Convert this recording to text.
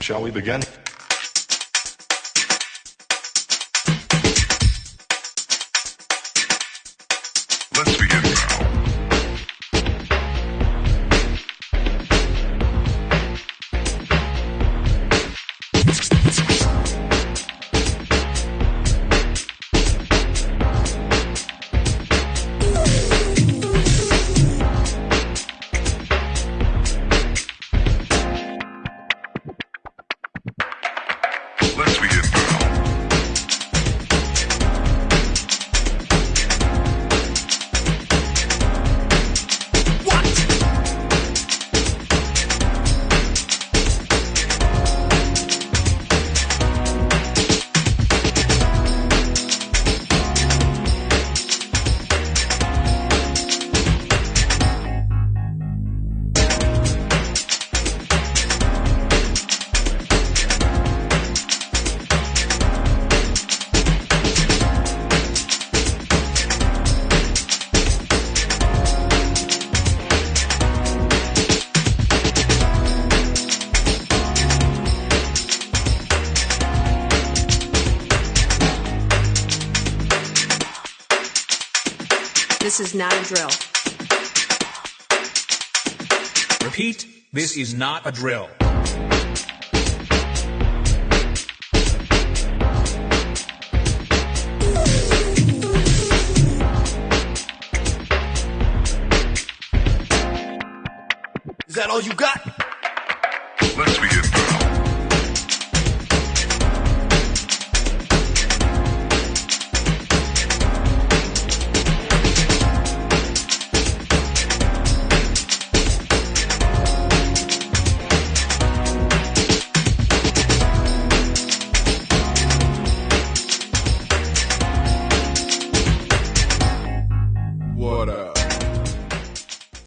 Shall we begin? Let's begin This is not a drill. Repeat, this is not a drill. Is that all you got? Let's begin What up?